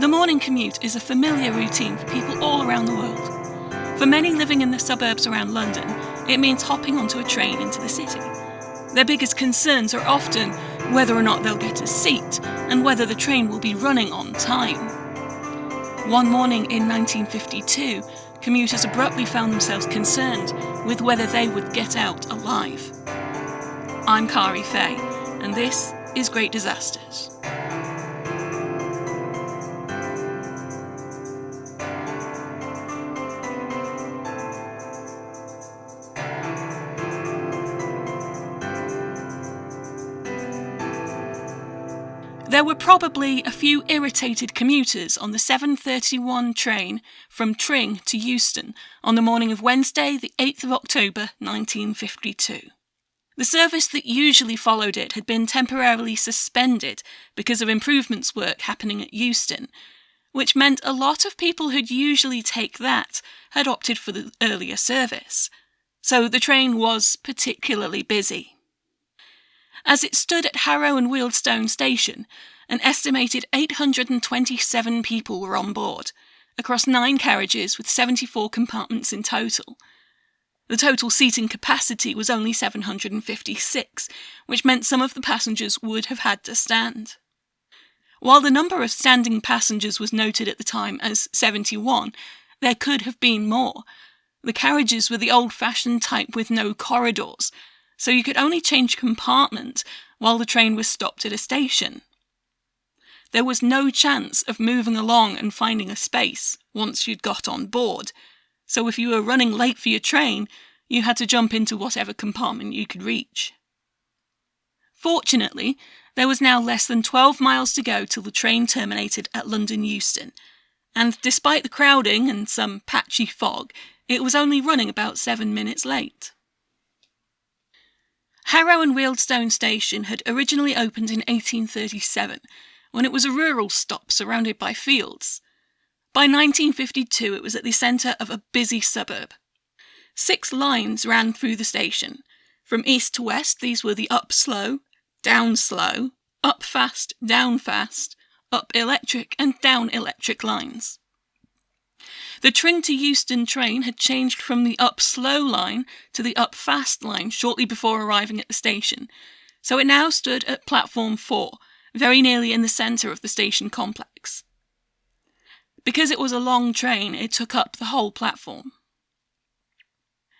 The morning commute is a familiar routine for people all around the world. For many living in the suburbs around London, it means hopping onto a train into the city. Their biggest concerns are often whether or not they'll get a seat and whether the train will be running on time. One morning in 1952, commuters abruptly found themselves concerned with whether they would get out alive. I'm Kari Fay, and this is Great Disasters. Were probably a few irritated commuters on the 7.31 train from Tring to Euston on the morning of Wednesday, the 8th of October 1952. The service that usually followed it had been temporarily suspended because of improvements work happening at Euston, which meant a lot of people who'd usually take that had opted for the earlier service. So the train was particularly busy. As it stood at Harrow and Wealdstone station, an estimated 827 people were on board, across nine carriages with 74 compartments in total. The total seating capacity was only 756, which meant some of the passengers would have had to stand. While the number of standing passengers was noted at the time as 71, there could have been more. The carriages were the old fashioned type with no corridors, so you could only change compartment while the train was stopped at a station. There was no chance of moving along and finding a space once you'd got on board, so if you were running late for your train, you had to jump into whatever compartment you could reach. Fortunately, there was now less than 12 miles to go till the train terminated at London Euston, and despite the crowding and some patchy fog, it was only running about seven minutes late. Harrow and Wealdstone Station had originally opened in 1837, when it was a rural stop surrounded by fields. By 1952, it was at the centre of a busy suburb. Six lines ran through the station. From east to west, these were the up slow, down slow, up fast, down fast, up electric, and down electric lines. The Tring to Euston train had changed from the up slow line to the up fast line shortly before arriving at the station, so it now stood at platform 4, very nearly in the centre of the station complex. Because it was a long train, it took up the whole platform.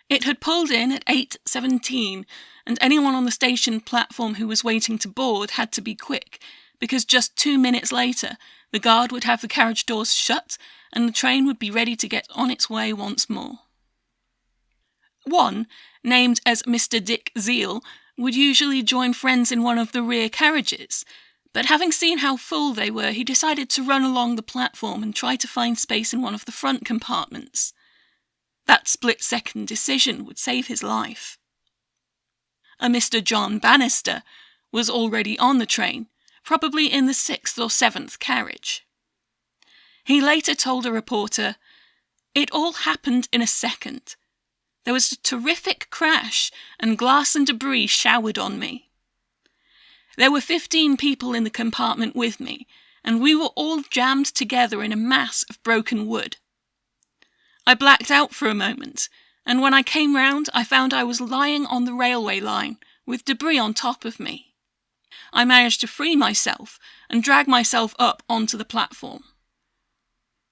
It had pulled in at 8.17, and anyone on the station platform who was waiting to board had to be quick, because just two minutes later, the guard would have the carriage doors shut and the train would be ready to get on its way once more. One, named as Mr. Dick Zeal, would usually join friends in one of the rear carriages, but having seen how full they were, he decided to run along the platform and try to find space in one of the front compartments. That split second decision would save his life. A Mr. John Bannister was already on the train, probably in the sixth or seventh carriage. He later told a reporter, It all happened in a second. There was a terrific crash, and glass and debris showered on me. There were 15 people in the compartment with me, and we were all jammed together in a mass of broken wood. I blacked out for a moment, and when I came round, I found I was lying on the railway line with debris on top of me. I managed to free myself and drag myself up onto the platform.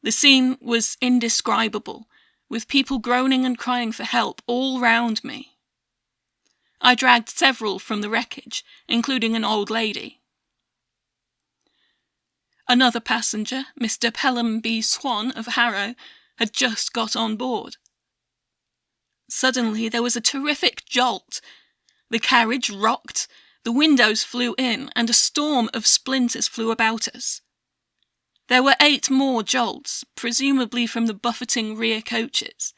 The scene was indescribable, with people groaning and crying for help all round me. I dragged several from the wreckage, including an old lady. Another passenger, Mr. Pelham B. Swan of Harrow, had just got on board. Suddenly there was a terrific jolt. The carriage rocked, the windows flew in, and a storm of splinters flew about us. There were eight more jolts, presumably from the buffeting rear coaches.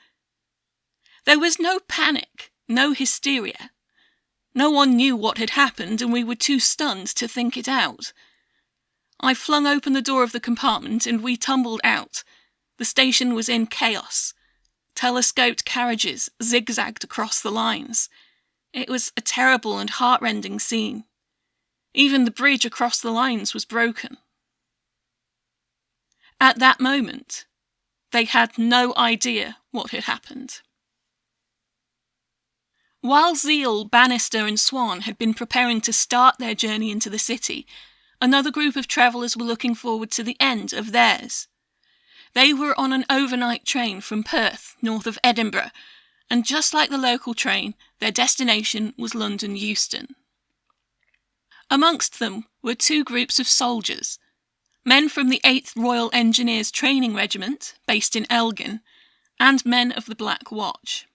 There was no panic, no hysteria. No one knew what had happened, and we were too stunned to think it out. I flung open the door of the compartment and we tumbled out. The station was in chaos. Telescoped carriages zigzagged across the lines. It was a terrible and heartrending scene. Even the bridge across the lines was broken. At that moment, they had no idea what had happened. While Zeal, Bannister, and Swan had been preparing to start their journey into the city, another group of travellers were looking forward to the end of theirs. They were on an overnight train from Perth, north of Edinburgh, and just like the local train, their destination was London Euston. Amongst them were two groups of soldiers men from the 8th Royal Engineers Training Regiment, based in Elgin, and men of the Black Watch.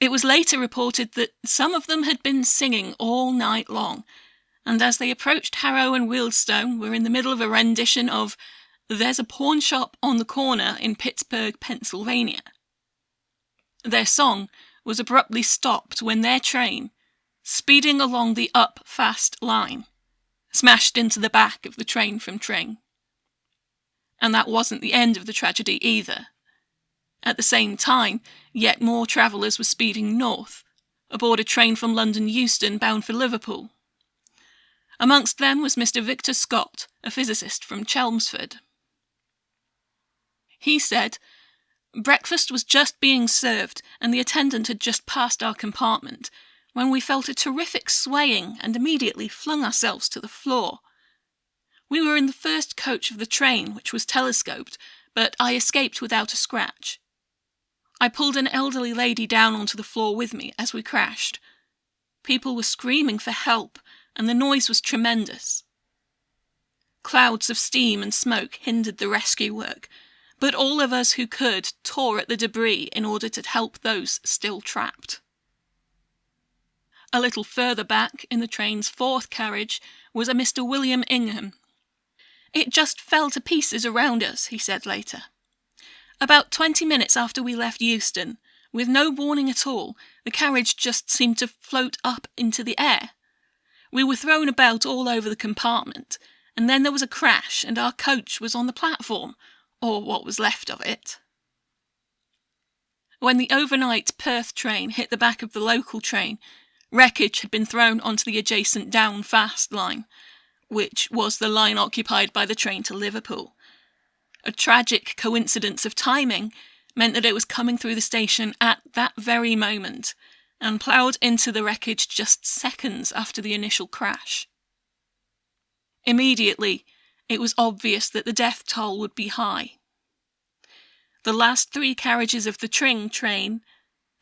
It was later reported that some of them had been singing all night long, and as they approached Harrow and Wealdstone were in the middle of a rendition of There's a Pawn Shop on the Corner in Pittsburgh, Pennsylvania. Their song was abruptly stopped when their train, speeding along the up fast line, smashed into the back of the train from Tring. And that wasn't the end of the tragedy either. At the same time, yet more travellers were speeding north, aboard a train from London Euston bound for Liverpool. Amongst them was Mr. Victor Scott, a physicist from Chelmsford. He said, Breakfast was just being served, and the attendant had just passed our compartment, when we felt a terrific swaying and immediately flung ourselves to the floor. We were in the first coach of the train, which was telescoped, but I escaped without a scratch. I pulled an elderly lady down onto the floor with me as we crashed. People were screaming for help, and the noise was tremendous. Clouds of steam and smoke hindered the rescue work, but all of us who could tore at the debris in order to help those still trapped. A little further back, in the train's fourth carriage, was a Mr. William Ingham. It just fell to pieces around us, he said later. About twenty minutes after we left Euston, with no warning at all, the carriage just seemed to float up into the air. We were thrown about all over the compartment, and then there was a crash, and our coach was on the platform, or what was left of it. When the overnight Perth train hit the back of the local train, Wreckage had been thrown onto the adjacent Down Fast line, which was the line occupied by the train to Liverpool. A tragic coincidence of timing meant that it was coming through the station at that very moment and ploughed into the wreckage just seconds after the initial crash. Immediately, it was obvious that the death toll would be high. The last three carriages of the Tring train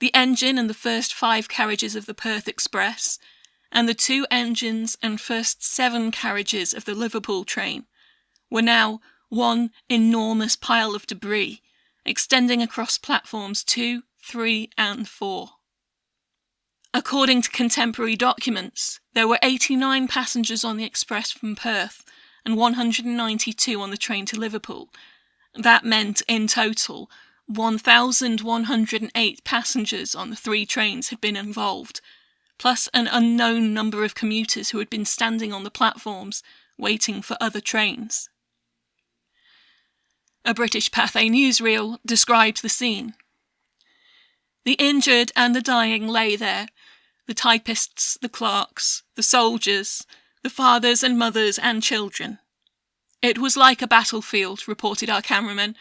the engine and the first five carriages of the Perth Express, and the two engines and first seven carriages of the Liverpool train, were now one enormous pile of debris, extending across platforms two, three, and four. According to contemporary documents, there were 89 passengers on the express from Perth and 192 on the train to Liverpool. That meant, in total, 1,108 passengers on the three trains had been involved, plus an unknown number of commuters who had been standing on the platforms waiting for other trains. A British Pathé newsreel describes the scene. The injured and the dying lay there the typists, the clerks, the soldiers, the fathers and mothers and children. It was like a battlefield, reported our cameraman,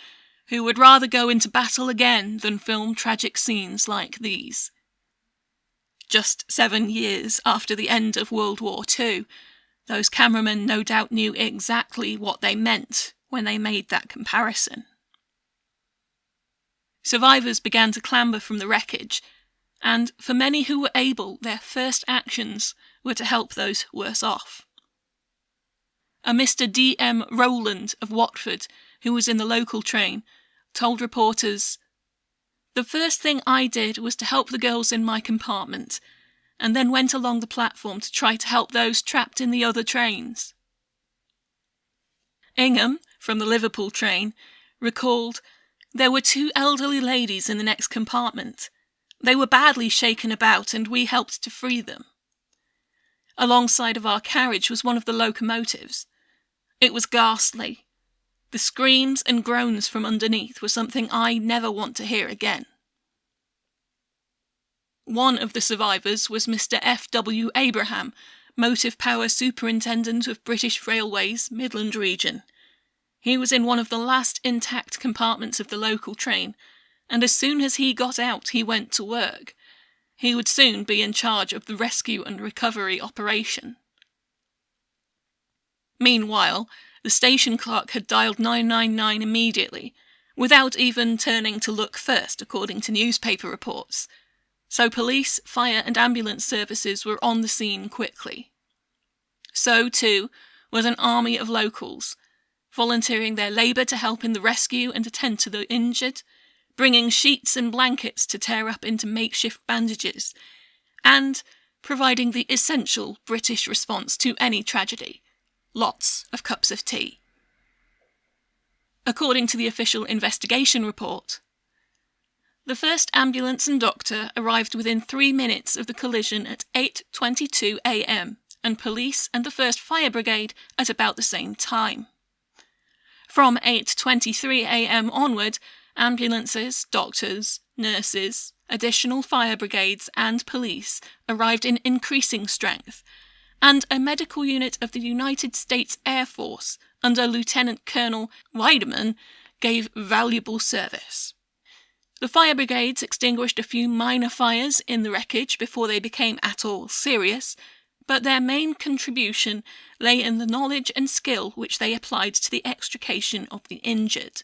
who would rather go into battle again than film tragic scenes like these. Just seven years after the end of World War II, those cameramen no doubt knew exactly what they meant when they made that comparison. Survivors began to clamber from the wreckage, and for many who were able, their first actions were to help those worse off. A Mr. D. M. Rowland of Watford who was in the local train, told reporters, The first thing I did was to help the girls in my compartment, and then went along the platform to try to help those trapped in the other trains. Ingham, from the Liverpool train, recalled, There were two elderly ladies in the next compartment. They were badly shaken about, and we helped to free them. Alongside of our carriage was one of the locomotives. It was ghastly, the screams and groans from underneath were something I never want to hear again. One of the survivors was Mr. F. W. Abraham, Motive Power Superintendent of British Railways, Midland Region. He was in one of the last intact compartments of the local train, and as soon as he got out, he went to work. He would soon be in charge of the rescue and recovery operation. Meanwhile, the station clerk had dialed 999 immediately, without even turning to look first, according to newspaper reports. So police, fire, and ambulance services were on the scene quickly. So, too, was an army of locals, volunteering their labour to help in the rescue and attend to the injured, bringing sheets and blankets to tear up into makeshift bandages, and providing the essential British response to any tragedy lots of cups of tea. According to the official investigation report, the first ambulance and doctor arrived within 3 minutes of the collision at 8:22 a.m. and police and the 1st Fire Brigade at about the same time. From 8:23 a.m. onward, ambulances, doctors, nurses, additional fire brigades and police arrived in increasing strength and a medical unit of the United States Air Force under Lieutenant Colonel Weideman gave valuable service. The fire brigades extinguished a few minor fires in the wreckage before they became at all serious, but their main contribution lay in the knowledge and skill which they applied to the extrication of the injured.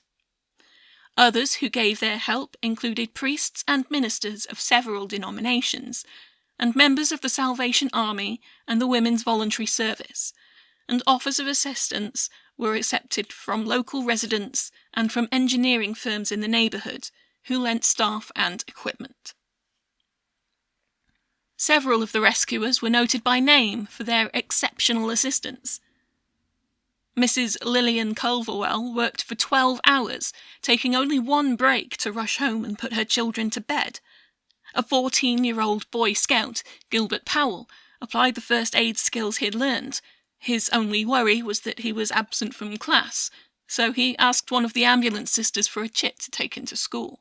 Others who gave their help included priests and ministers of several denominations, and members of the Salvation Army and the Women's Voluntary Service, and offers of assistance were accepted from local residents and from engineering firms in the neighbourhood who lent staff and equipment. Several of the rescuers were noted by name for their exceptional assistance. Mrs. Lillian Culverwell worked for 12 hours, taking only one break to rush home and put her children to bed. A 14 year old Boy Scout, Gilbert Powell, applied the first aid skills he had learned. His only worry was that he was absent from class, so he asked one of the ambulance sisters for a chit to take into school.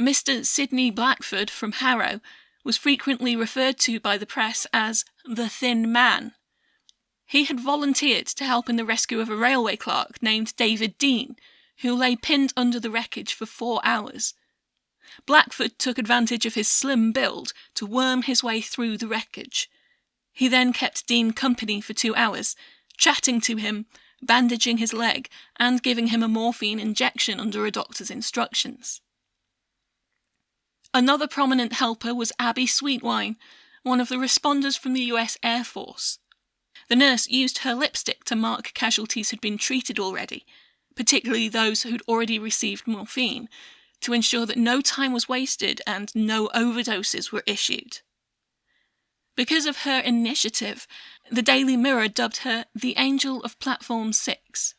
Mr. Sidney Blackford from Harrow was frequently referred to by the press as the Thin Man. He had volunteered to help in the rescue of a railway clerk named David Dean, who lay pinned under the wreckage for four hours. Blackford took advantage of his slim build to worm his way through the wreckage. He then kept Dean company for two hours, chatting to him, bandaging his leg, and giving him a morphine injection under a doctor's instructions. Another prominent helper was Abbie Sweetwine, one of the responders from the US Air Force. The nurse used her lipstick to mark casualties who'd been treated already, particularly those who'd already received morphine, to ensure that no time was wasted and no overdoses were issued. Because of her initiative, the Daily Mirror dubbed her the Angel of Platform 6.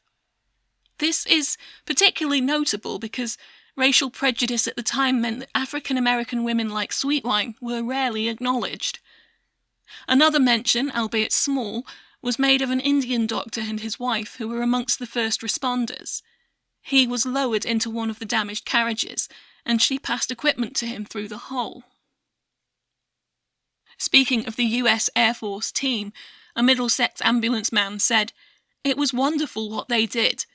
This is particularly notable because racial prejudice at the time meant that African American women like Sweetwine were rarely acknowledged. Another mention, albeit small, was made of an Indian doctor and his wife who were amongst the first responders. He was lowered into one of the damaged carriages, and she passed equipment to him through the hole. Speaking of the US Air Force team, a Middlesex ambulance man said, It was wonderful what they did.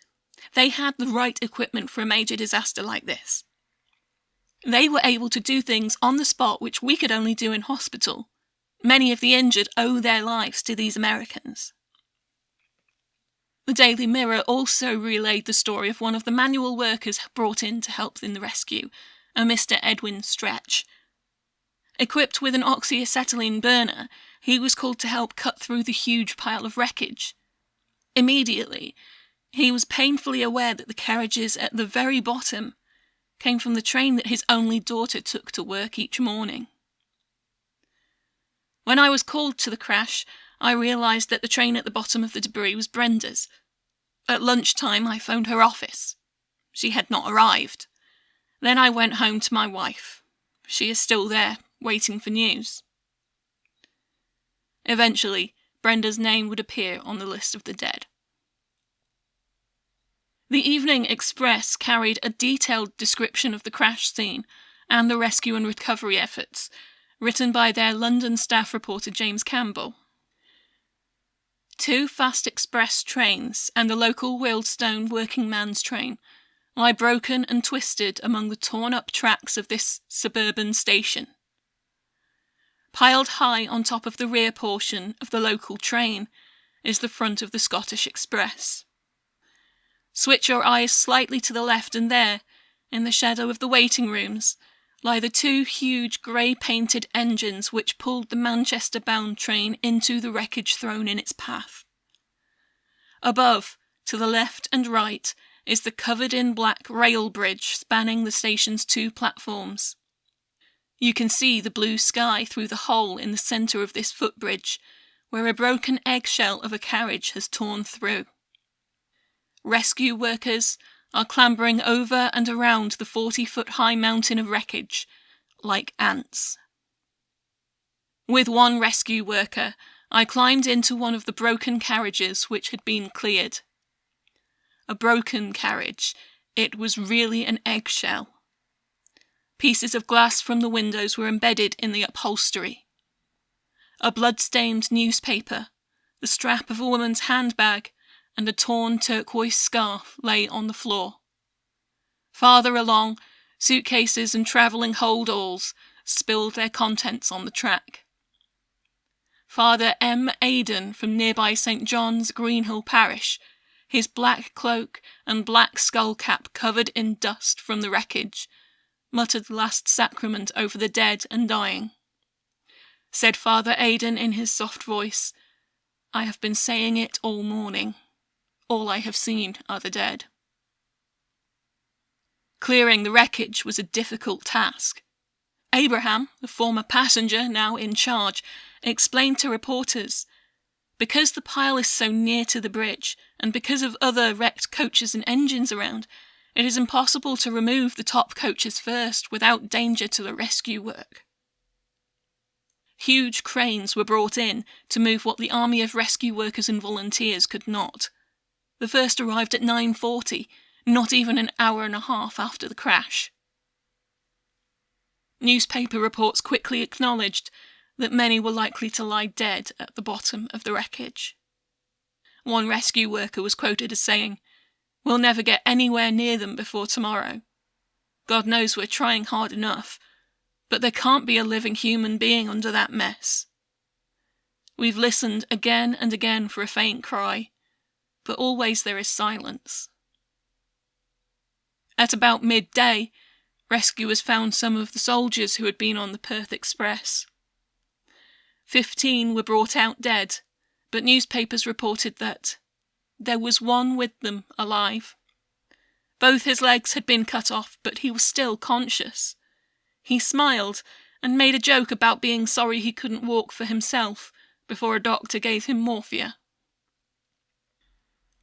They had the right equipment for a major disaster like this. They were able to do things on the spot which we could only do in hospital. Many of the injured owe their lives to these Americans. The Daily Mirror also relayed the story of one of the manual workers brought in to help in the rescue, a Mr. Edwin Stretch. Equipped with an oxyacetylene burner, he was called to help cut through the huge pile of wreckage. Immediately, he was painfully aware that the carriages at the very bottom came from the train that his only daughter took to work each morning. When I was called to the crash, I realised that the train at the bottom of the debris was Brenda's. At lunchtime, I phoned her office. She had not arrived. Then I went home to my wife. She is still there, waiting for news. Eventually, Brenda's name would appear on the list of the dead. The Evening Express carried a detailed description of the crash scene and the rescue and recovery efforts, written by their London staff reporter James Campbell. Two fast express trains and the local Wealdstone working man's train lie broken and twisted among the torn up tracks of this suburban station. Piled high on top of the rear portion of the local train is the front of the Scottish Express. Switch your eyes slightly to the left, and there, in the shadow of the waiting rooms, lie the two huge grey painted engines which pulled the Manchester bound train into the wreckage thrown in its path. Above, to the left and right, is the covered in black rail bridge spanning the station's two platforms. You can see the blue sky through the hole in the centre of this footbridge, where a broken eggshell of a carriage has torn through. Rescue workers are clambering over and around the 40 foot high mountain of wreckage like ants. With one rescue worker, I climbed into one of the broken carriages which had been cleared a broken carriage. It was really an eggshell. Pieces of glass from the windows were embedded in the upholstery. A blood-stained newspaper, the strap of a woman's handbag, and a torn turquoise scarf lay on the floor. Farther along, suitcases and travelling hold-alls spilled their contents on the track. Father M. Aidan from nearby St. John's, Greenhill Parish, his black cloak and black skull cap covered in dust from the wreckage, muttered the last sacrament over the dead and dying. Said Father Aidan in his soft voice, I have been saying it all morning. All I have seen are the dead. Clearing the wreckage was a difficult task. Abraham, the former passenger now in charge, explained to reporters because the pile is so near to the bridge, and because of other wrecked coaches and engines around, it is impossible to remove the top coaches first without danger to the rescue work. Huge cranes were brought in to move what the army of rescue workers and volunteers could not. The first arrived at 9.40, not even an hour and a half after the crash. Newspaper reports quickly acknowledged that many were likely to lie dead at the bottom of the wreckage. One rescue worker was quoted as saying, We'll never get anywhere near them before tomorrow. God knows we're trying hard enough, but there can't be a living human being under that mess. We've listened again and again for a faint cry, but always there is silence. At about midday, rescuers found some of the soldiers who had been on the Perth Express. Fifteen were brought out dead, but newspapers reported that there was one with them alive. Both his legs had been cut off, but he was still conscious. He smiled and made a joke about being sorry he couldn't walk for himself before a doctor gave him morphia.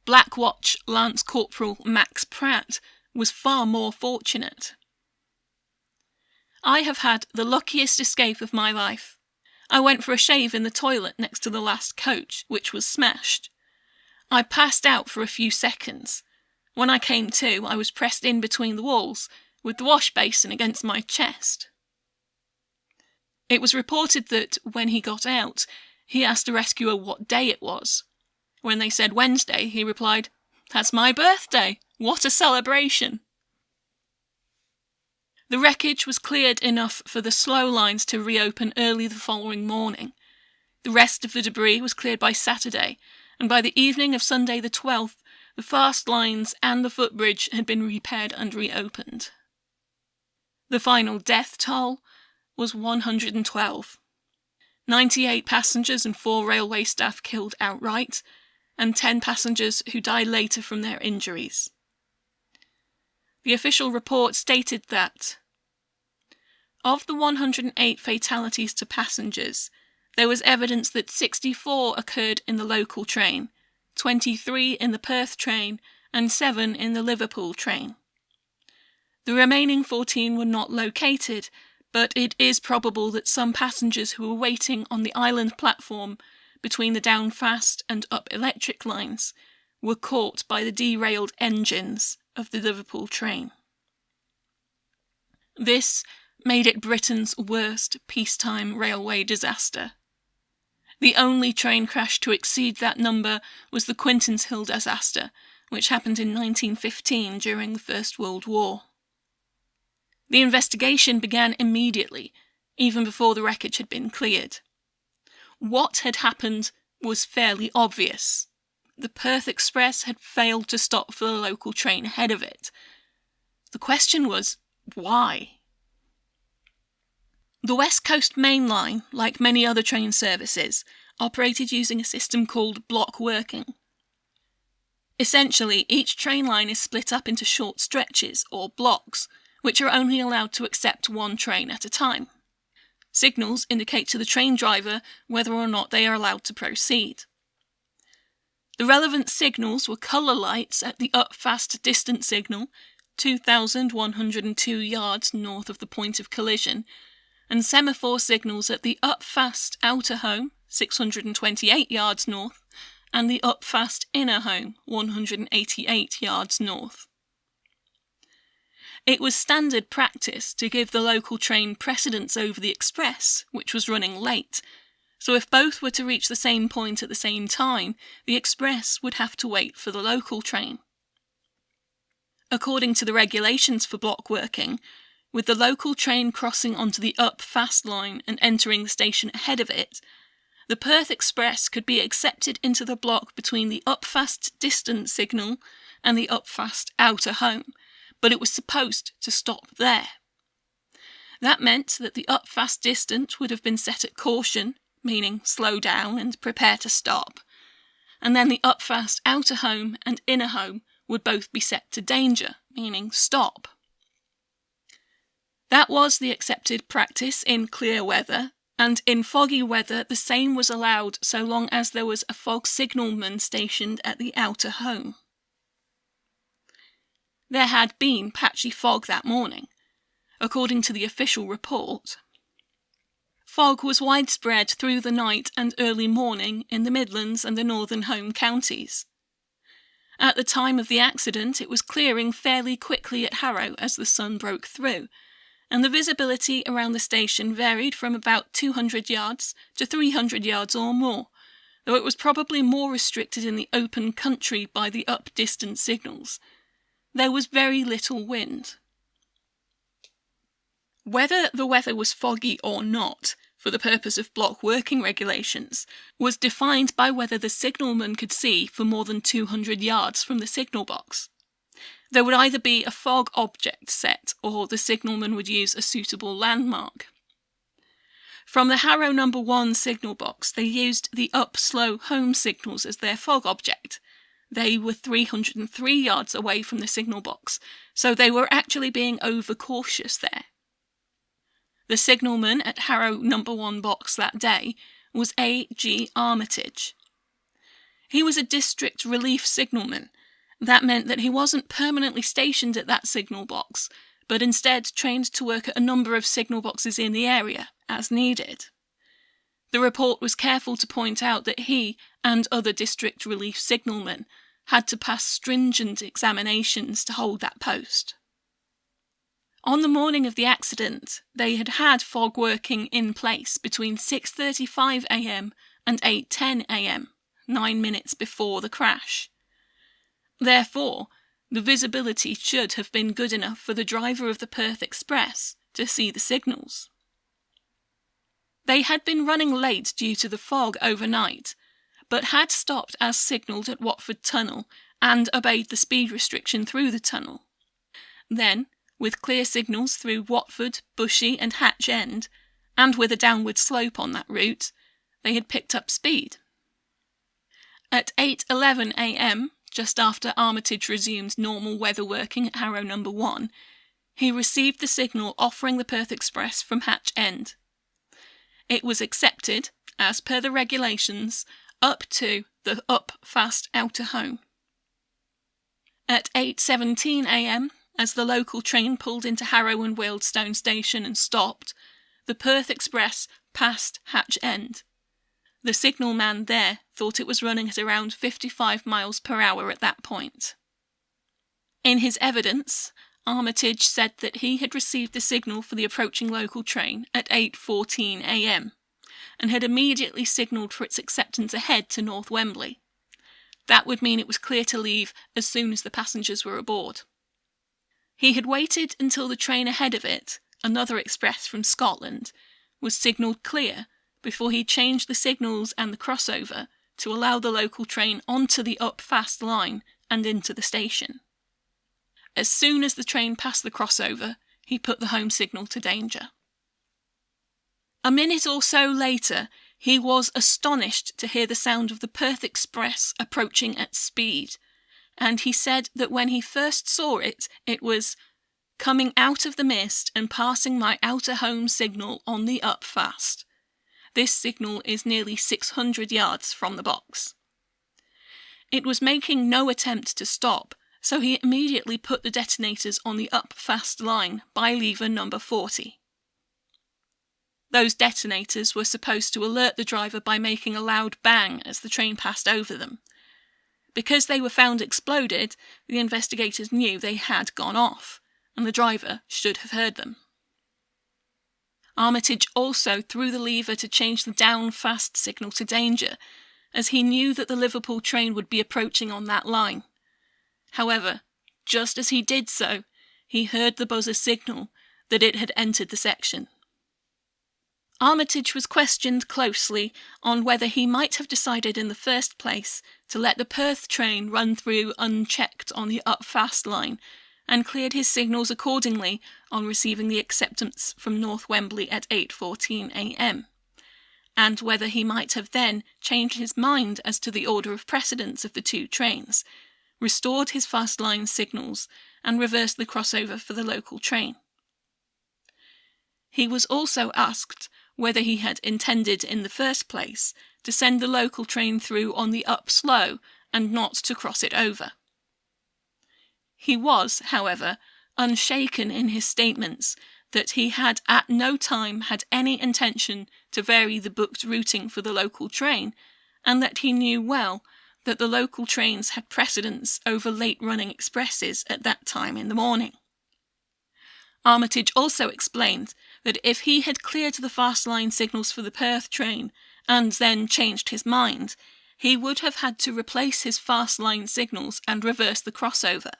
Black Watch Lance Corporal Max Pratt was far more fortunate. I have had the luckiest escape of my life. I went for a shave in the toilet next to the last coach, which was smashed. I passed out for a few seconds. When I came to, I was pressed in between the walls, with the wash basin against my chest. It was reported that, when he got out, he asked a rescuer what day it was. When they said Wednesday, he replied, That's my birthday! What a celebration! The wreckage was cleared enough for the slow lines to reopen early the following morning. The rest of the debris was cleared by Saturday, and by the evening of Sunday the 12th, the fast lines and the footbridge had been repaired and reopened. The final death toll was 112. 98 passengers and 4 railway staff killed outright, and 10 passengers who died later from their injuries. The official report stated that of the 108 fatalities to passengers, there was evidence that 64 occurred in the local train, 23 in the Perth train, and 7 in the Liverpool train. The remaining 14 were not located, but it is probable that some passengers who were waiting on the island platform between the down fast and up electric lines were caught by the derailed engines of the Liverpool train. This made it Britain's worst peacetime railway disaster. The only train crash to exceed that number was the Quintinshill disaster, which happened in 1915 during the First World War. The investigation began immediately, even before the wreckage had been cleared. What had happened was fairly obvious. The Perth Express had failed to stop for the local train ahead of it. The question was, why? The West Coast Main Line, like many other train services, operated using a system called block working. Essentially, each train line is split up into short stretches, or blocks, which are only allowed to accept one train at a time. Signals indicate to the train driver whether or not they are allowed to proceed. The relevant signals were colour lights at the up fast distant signal, 2,102 yards north of the point of collision, and semaphore signals at the up fast outer home, 628 yards north, and the up fast inner home, 188 yards north. It was standard practice to give the local train precedence over the express, which was running late, so if both were to reach the same point at the same time, the express would have to wait for the local train. According to the regulations for block working, with the local train crossing onto the up fast line and entering the station ahead of it, the Perth Express could be accepted into the block between the up fast distant signal and the up fast outer home, but it was supposed to stop there. That meant that the up fast distant would have been set at caution, meaning slow down and prepare to stop, and then the up fast outer home and inner home would both be set to danger, meaning stop. That was the accepted practice in clear weather, and in foggy weather the same was allowed so long as there was a fog signalman stationed at the outer home. There had been patchy fog that morning, according to the official report. Fog was widespread through the night and early morning in the Midlands and the northern home counties. At the time of the accident, it was clearing fairly quickly at Harrow as the sun broke through, and the visibility around the station varied from about 200 yards to 300 yards or more, though it was probably more restricted in the open country by the up distant signals. There was very little wind. Whether the weather was foggy or not, for the purpose of block working regulations, was defined by whether the signalman could see for more than 200 yards from the signal box. There would either be a fog object set or the signalman would use a suitable landmark. From the Harrow number 1 signal box, they used the up slow home signals as their fog object. They were 303 yards away from the signal box, so they were actually being overcautious there. The signalman at Harrow number 1 box that day was A. G. Armitage. He was a district relief signalman. That meant that he wasn't permanently stationed at that signal box, but instead trained to work at a number of signal boxes in the area, as needed. The report was careful to point out that he and other district relief signalmen had to pass stringent examinations to hold that post. On the morning of the accident, they had had fog working in place between 6:35 a.m. and 8:10 a.m., 9 minutes before the crash. Therefore, the visibility should have been good enough for the driver of the Perth Express to see the signals. They had been running late due to the fog overnight, but had stopped as signalled at Watford Tunnel and obeyed the speed restriction through the tunnel. Then, with clear signals through Watford, Bushey, and Hatch End, and with a downward slope on that route, they had picked up speed. At 8:11 a.m., just after Armitage resumed normal weather working at Harrow Number 1, he received the signal offering the Perth Express from Hatch End. It was accepted, as per the regulations, up to the up fast outer home. At 8:17 a.m., as the local train pulled into Harrow and Wealdstone station and stopped, the Perth Express passed Hatch End. The signalman there thought it was running at around 55 miles per hour at that point. In his evidence, Armitage said that he had received the signal for the approaching local train at 8:14 a.m. and had immediately signalled for its acceptance ahead to North Wembley. That would mean it was clear to leave as soon as the passengers were aboard. He had waited until the train ahead of it, another express from Scotland, was signalled clear before he changed the signals and the crossover to allow the local train onto the up fast line and into the station. As soon as the train passed the crossover, he put the home signal to danger. A minute or so later, he was astonished to hear the sound of the Perth Express approaching at speed, and he said that when he first saw it, it was coming out of the mist and passing my outer home signal on the up fast. This signal is nearly 600 yards from the box. It was making no attempt to stop, so he immediately put the detonators on the up fast line by lever number 40. Those detonators were supposed to alert the driver by making a loud bang as the train passed over them. Because they were found exploded, the investigators knew they had gone off, and the driver should have heard them. Armitage also threw the lever to change the down fast signal to danger, as he knew that the Liverpool train would be approaching on that line. However, just as he did so, he heard the buzzer signal that it had entered the section. Armitage was questioned closely on whether he might have decided in the first place to let the Perth train run through unchecked on the up fast line and cleared his signals accordingly on receiving the acceptance from North Wembley at 8:14 a.m. and whether he might have then changed his mind as to the order of precedence of the two trains, restored his fast line signals, and reversed the crossover for the local train. He was also asked whether he had intended in the first place to send the local train through on the up slow and not to cross it over. He was, however, unshaken in his statements that he had at no time had any intention to vary the booked routing for the local train, and that he knew well that the local trains had precedence over late running expresses at that time in the morning. Armitage also explained that if he had cleared the fast line signals for the Perth train and then changed his mind, he would have had to replace his fast line signals and reverse the crossover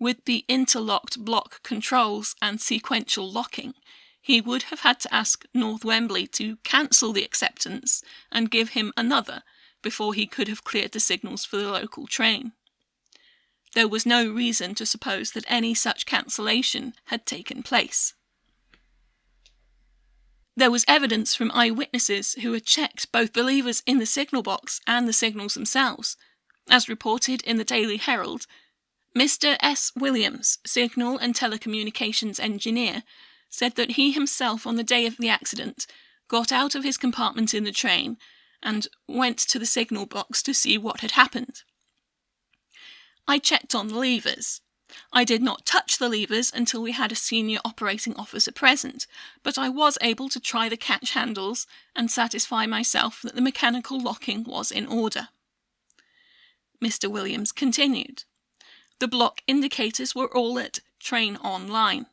with the interlocked block controls and sequential locking, he would have had to ask North Wembley to cancel the acceptance and give him another before he could have cleared the signals for the local train. There was no reason to suppose that any such cancellation had taken place. There was evidence from eyewitnesses who had checked both believers in the signal box and the signals themselves. As reported in the Daily Herald, Mr. S. Williams, signal and telecommunications engineer, said that he himself, on the day of the accident, got out of his compartment in the train and went to the signal box to see what had happened. I checked on the levers. I did not touch the levers until we had a senior operating officer present, but I was able to try the catch handles and satisfy myself that the mechanical locking was in order. Mr. Williams continued. The block indicators were all at train online.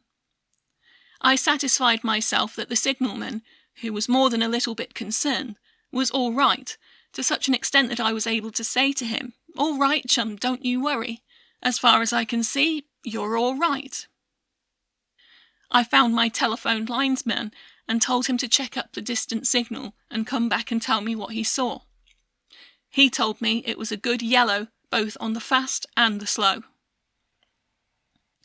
I satisfied myself that the signalman, who was more than a little bit concerned, was all right, to such an extent that I was able to say to him, All right, chum, don't you worry. As far as I can see, you're all right. I found my telephone linesman and told him to check up the distant signal and come back and tell me what he saw. He told me it was a good yellow both on the fast and the slow.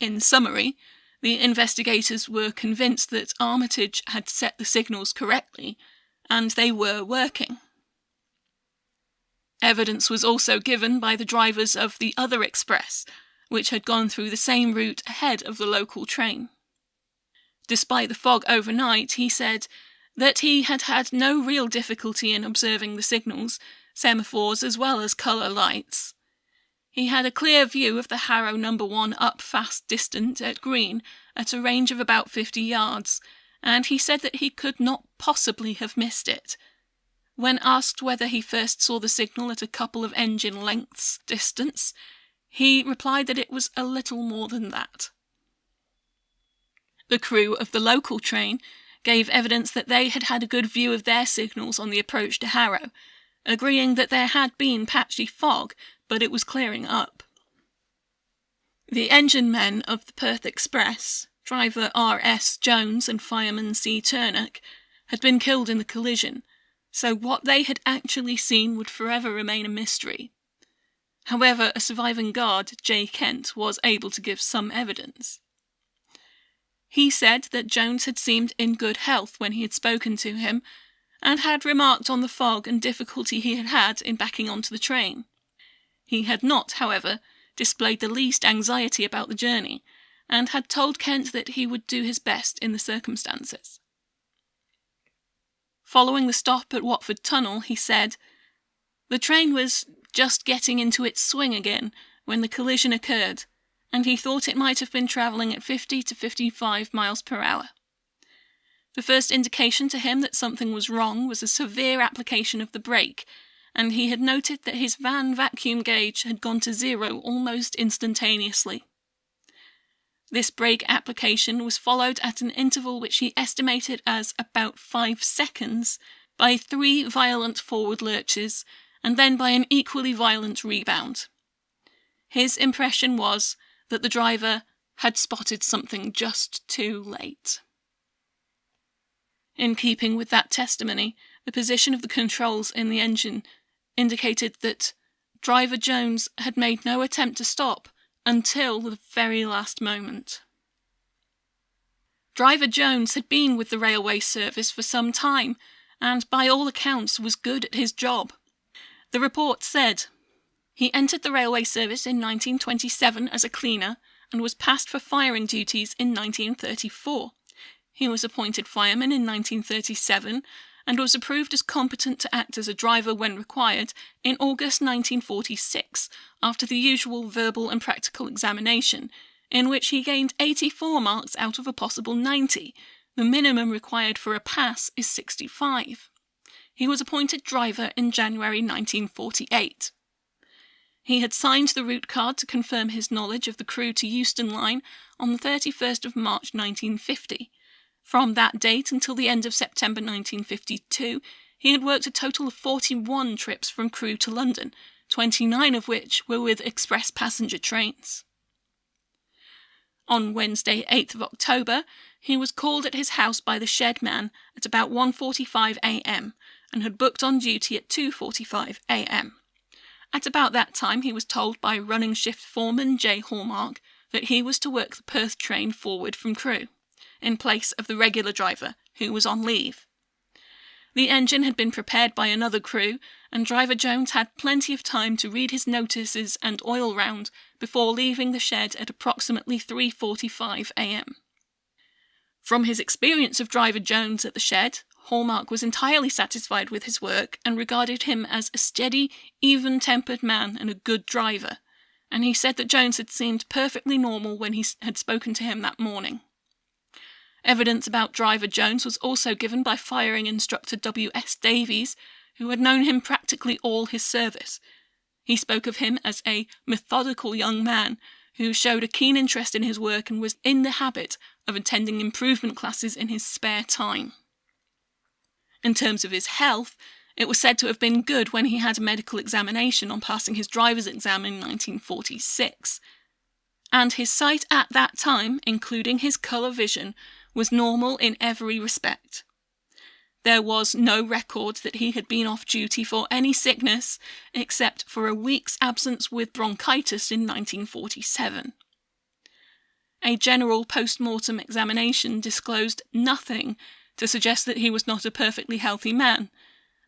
In summary, the investigators were convinced that Armitage had set the signals correctly, and they were working. Evidence was also given by the drivers of the other express, which had gone through the same route ahead of the local train. Despite the fog overnight, he said that he had had no real difficulty in observing the signals, semaphores as well as colour lights. He had a clear view of the Harrow number one up fast distant at green at a range of about fifty yards, and he said that he could not possibly have missed it. When asked whether he first saw the signal at a couple of engine lengths distance, he replied that it was a little more than that. The crew of the local train gave evidence that they had had a good view of their signals on the approach to Harrow, agreeing that there had been patchy fog, but it was clearing up. The engine men of the Perth Express, driver R.S. Jones and fireman C. Turnock, had been killed in the collision, so what they had actually seen would forever remain a mystery. However, a surviving guard, J. Kent, was able to give some evidence. He said that Jones had seemed in good health when he had spoken to him, and had remarked on the fog and difficulty he had had in backing onto the train. He had not, however, displayed the least anxiety about the journey, and had told Kent that he would do his best in the circumstances. Following the stop at Watford Tunnel, he said, The train was just getting into its swing again when the collision occurred, and he thought it might have been travelling at 50 to 55 miles per hour. The first indication to him that something was wrong was a severe application of the brake, and he had noted that his van vacuum gauge had gone to zero almost instantaneously. This brake application was followed at an interval which he estimated as about five seconds by three violent forward lurches and then by an equally violent rebound. His impression was that the driver had spotted something just too late. In keeping with that testimony, the position of the controls in the engine indicated that driver Jones had made no attempt to stop until the very last moment. Driver Jones had been with the railway service for some time and, by all accounts, was good at his job. The report said he entered the railway service in 1927 as a cleaner and was passed for firing duties in 1934. He was appointed fireman in 1937 and was approved as competent to act as a driver when required in August 1946 after the usual verbal and practical examination, in which he gained 84 marks out of a possible 90. The minimum required for a pass is 65. He was appointed driver in January 1948. He had signed the route card to confirm his knowledge of the Crewe to Euston line on the 31st of March 1950. From that date until the end of September 1952, he had worked a total of 41 trips from Crewe to London, 29 of which were with express passenger trains. On Wednesday, 8th of October, he was called at his house by the shed man at about 1:45 a.m. and had booked on duty at 2:45 a.m. At about that time, he was told by running shift foreman J. Hallmark that he was to work the Perth train forward from Crewe in place of the regular driver, who was on leave. The engine had been prepared by another crew, and driver Jones had plenty of time to read his notices and oil round before leaving the shed at approximately 3:45 a.m. From his experience of driver Jones at the shed, Hallmark was entirely satisfied with his work and regarded him as a steady, even tempered man and a good driver, and he said that Jones had seemed perfectly normal when he had spoken to him that morning. Evidence about driver Jones was also given by firing instructor W.S. Davies, who had known him practically all his service. He spoke of him as a methodical young man who showed a keen interest in his work and was in the habit of attending improvement classes in his spare time. In terms of his health, it was said to have been good when he had a medical examination on passing his driver's exam in 1946. And his sight at that time, including his colour vision, was normal in every respect. There was no record that he had been off duty for any sickness except for a week's absence with bronchitis in 1947. A general post mortem examination disclosed nothing to suggest that he was not a perfectly healthy man,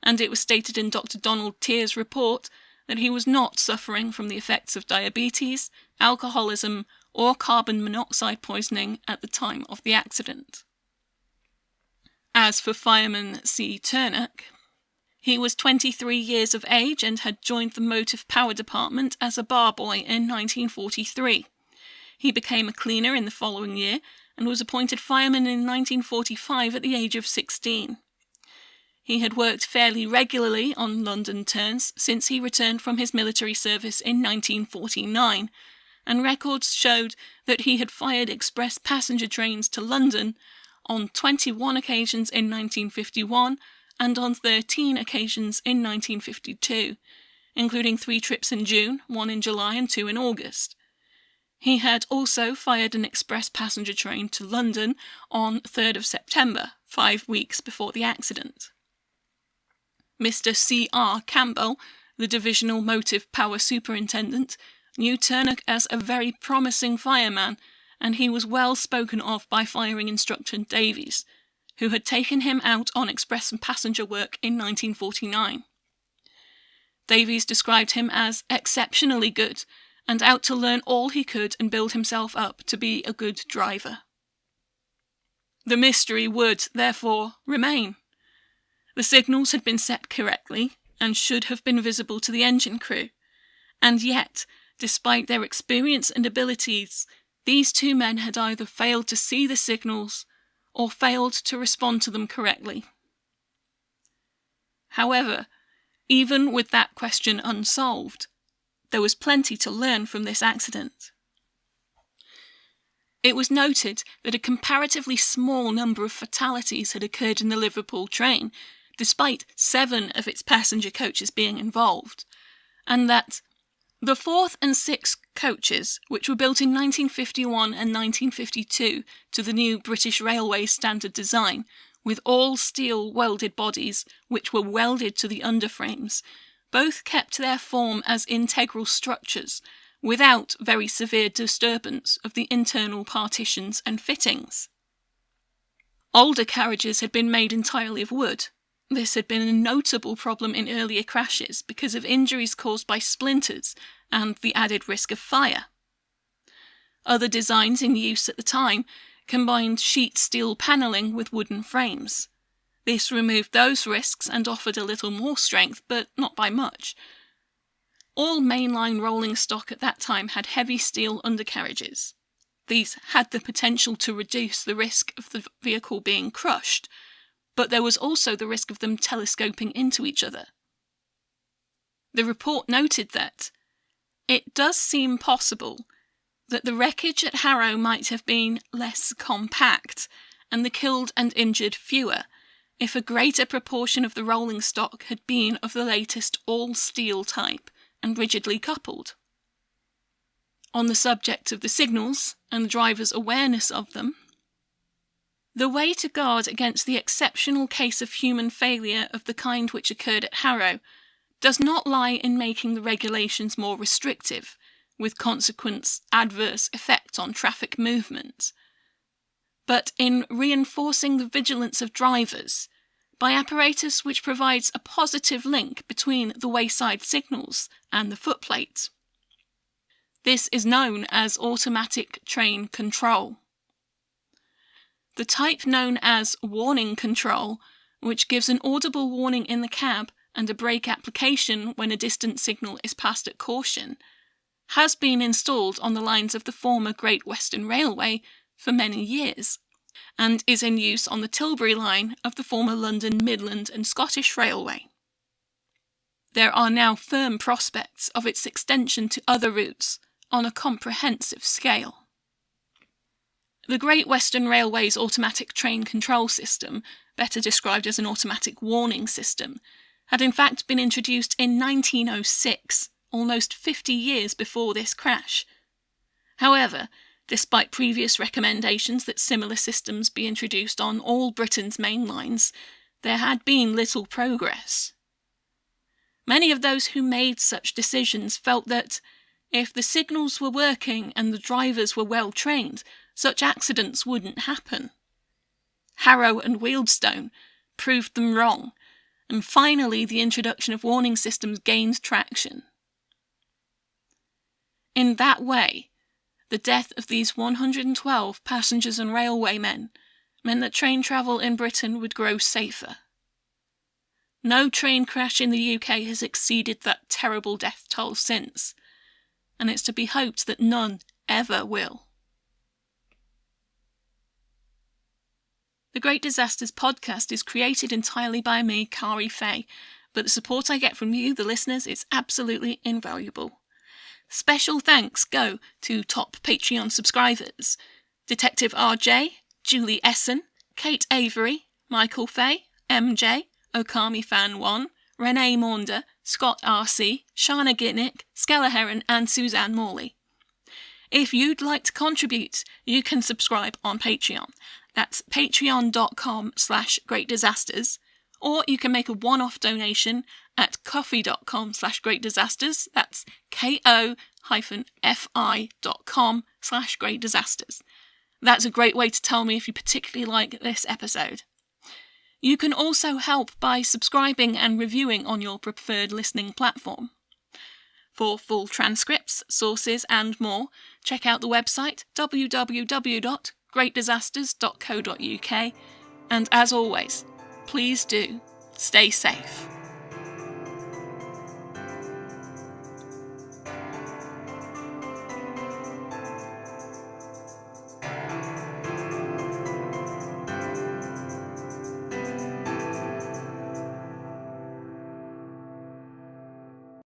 and it was stated in Dr. Donald Tier's report that he was not suffering from the effects of diabetes, alcoholism, or carbon monoxide poisoning at the time of the accident. As for fireman C. Turnock, he was 23 years of age and had joined the Motive Power Department as a bar boy in 1943. He became a cleaner in the following year and was appointed fireman in 1945 at the age of 16. He had worked fairly regularly on London turns since he returned from his military service in 1949, and records showed that he had fired express passenger trains to London on 21 occasions in 1951 and on 13 occasions in 1952, including three trips in June, one in July, and two in August. He had also fired an express passenger train to London on 3rd of September, five weeks before the accident. Mr. C. R. Campbell, the Divisional Motive Power Superintendent, knew Turnock as a very promising fireman, and he was well spoken of by firing instructor Davies, who had taken him out on express and passenger work in 1949. Davies described him as exceptionally good and out to learn all he could and build himself up to be a good driver. The mystery would, therefore, remain. The signals had been set correctly and should have been visible to the engine crew, and yet, despite their experience and abilities, these two men had either failed to see the signals or failed to respond to them correctly. However, even with that question unsolved, there was plenty to learn from this accident. It was noted that a comparatively small number of fatalities had occurred in the Liverpool train, despite seven of its passenger coaches being involved, and that the fourth and sixth coaches, which were built in 1951 and 1952 to the new British Railway standard design, with all steel welded bodies which were welded to the underframes, both kept their form as integral structures without very severe disturbance of the internal partitions and fittings. Older carriages had been made entirely of wood. This had been a notable problem in earlier crashes because of injuries caused by splinters and the added risk of fire. Other designs in use at the time combined sheet steel panelling with wooden frames. This removed those risks and offered a little more strength, but not by much. All mainline rolling stock at that time had heavy steel undercarriages. These had the potential to reduce the risk of the vehicle being crushed, but there was also the risk of them telescoping into each other. The report noted that it does seem possible that the wreckage at Harrow might have been less compact and the killed and injured fewer if a greater proportion of the rolling stock had been of the latest all steel type and rigidly coupled. On the subject of the signals and the driver's awareness of them, the way to guard against the exceptional case of human failure of the kind which occurred at Harrow does not lie in making the regulations more restrictive, with consequent adverse effects on traffic movement, but in reinforcing the vigilance of drivers by apparatus which provides a positive link between the wayside signals and the footplate. This is known as automatic train control. The type known as warning control, which gives an audible warning in the cab and a brake application when a distant signal is passed at caution, has been installed on the lines of the former Great Western Railway for many years, and is in use on the Tilbury line of the former London Midland and Scottish Railway. There are now firm prospects of its extension to other routes on a comprehensive scale. The Great Western Railway's automatic train control system, better described as an automatic warning system, had in fact been introduced in 1906, almost 50 years before this crash. However, despite previous recommendations that similar systems be introduced on all Britain's main lines, there had been little progress. Many of those who made such decisions felt that, if the signals were working and the drivers were well trained, such accidents wouldn't happen. Harrow and Wealdstone proved them wrong, and finally the introduction of warning systems gained traction. In that way, the death of these 112 passengers and railwaymen meant that train travel in Britain would grow safer. No train crash in the UK has exceeded that terrible death toll since, and it's to be hoped that none ever will. The Great Disasters podcast is created entirely by me, Kari Fay, but the support I get from you, the listeners, is absolutely invaluable. Special thanks go to top Patreon subscribers Detective RJ, Julie Essen, Kate Avery, Michael Fay, MJ, Okami Fan 1, Renee Maunder, Scott RC, Shana Gitnick, Skella Heron, and Suzanne Morley. If you'd like to contribute, you can subscribe on Patreon. That's patreon.com slash great disasters. Or you can make a one-off donation at ko-fi.com slash great disasters. That's ko-fi.com slash great disasters. That's a great way to tell me if you particularly like this episode. You can also help by subscribing and reviewing on your preferred listening platform. For full transcripts, sources, and more, check out the website www.greatdisasters.co.uk. And as always, please do stay safe.